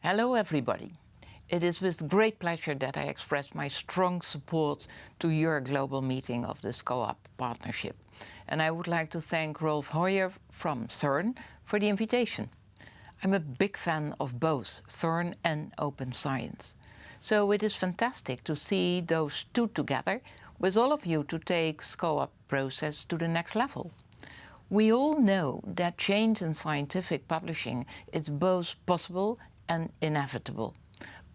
Hello everybody. It is with great pleasure that I express my strong support to your global meeting of the SCOAP partnership. And I would like to thank Rolf Heuer from CERN for the invitation. I'm a big fan of both CERN and open science. So it is fantastic to see those two together with all of you to take SCOAP process to the next level. We all know that change in scientific publishing is both possible and inevitable.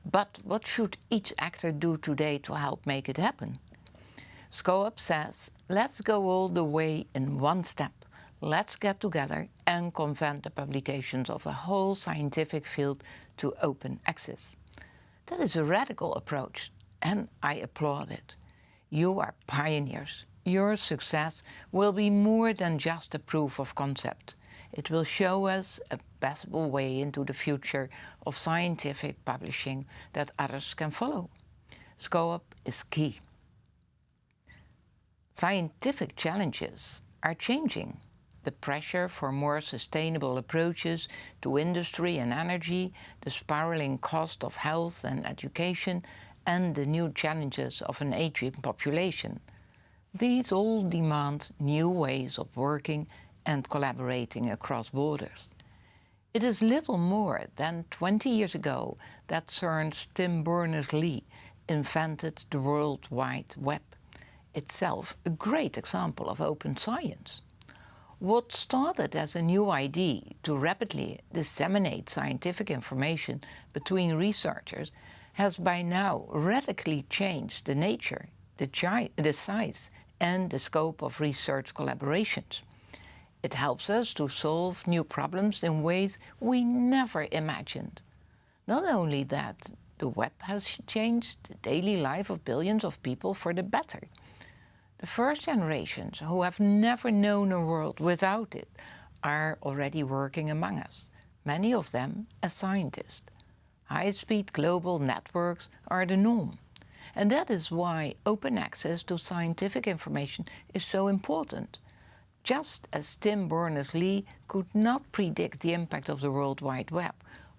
But what should each actor do today to help make it happen? SCOAP says, let's go all the way in one step. Let's get together and convert the publications of a whole scientific field to open access. That is a radical approach, and I applaud it. You are pioneers. Your success will be more than just a proof of concept. It will show us a possible way into the future of scientific publishing that others can follow. SCOAP is key. Scientific challenges are changing. The pressure for more sustainable approaches to industry and energy, the spiraling cost of health and education, and the new challenges of an aging population. These all demand new ways of working and collaborating across borders. It is little more than 20 years ago that CERN's Tim Berners-Lee invented the World Wide Web, itself a great example of open science. What started as a new idea to rapidly disseminate scientific information between researchers has by now radically changed the nature, the, the size and the scope of research collaborations. It helps us to solve new problems in ways we never imagined. Not only that, the web has changed the daily life of billions of people for the better. The first generations who have never known a world without it are already working among us, many of them as scientists. High-speed global networks are the norm. And that is why open access to scientific information is so important just as Tim Berners-Lee could not predict the impact of the World Wide Web,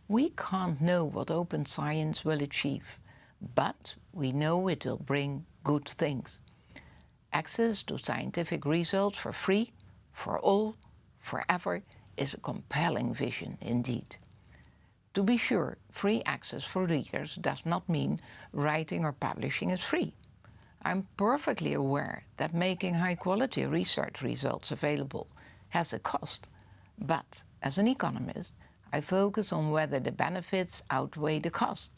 we can't know what open science will achieve, but we know it will bring good things. Access to scientific results for free, for all, forever, is a compelling vision indeed. To be sure, free access for readers does not mean writing or publishing is free. I'm perfectly aware that making high-quality research results available has a cost. But as an economist, I focus on whether the benefits outweigh the cost.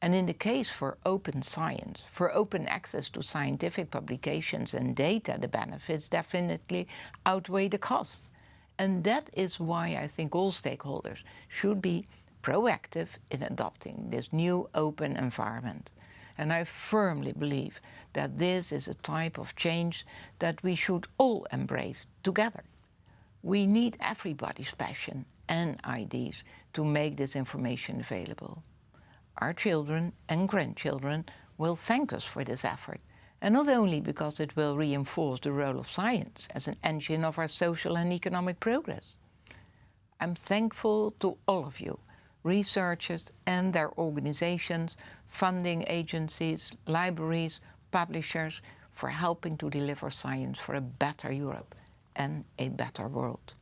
And in the case for open science, for open access to scientific publications and data, the benefits definitely outweigh the costs. And that is why I think all stakeholders should be proactive in adopting this new open environment. And I firmly believe that this is a type of change that we should all embrace together. We need everybody's passion and ideas to make this information available. Our children and grandchildren will thank us for this effort, and not only because it will reinforce the role of science as an engine of our social and economic progress. I'm thankful to all of you researchers and their organizations, funding agencies, libraries, publishers for helping to deliver science for a better Europe and a better world.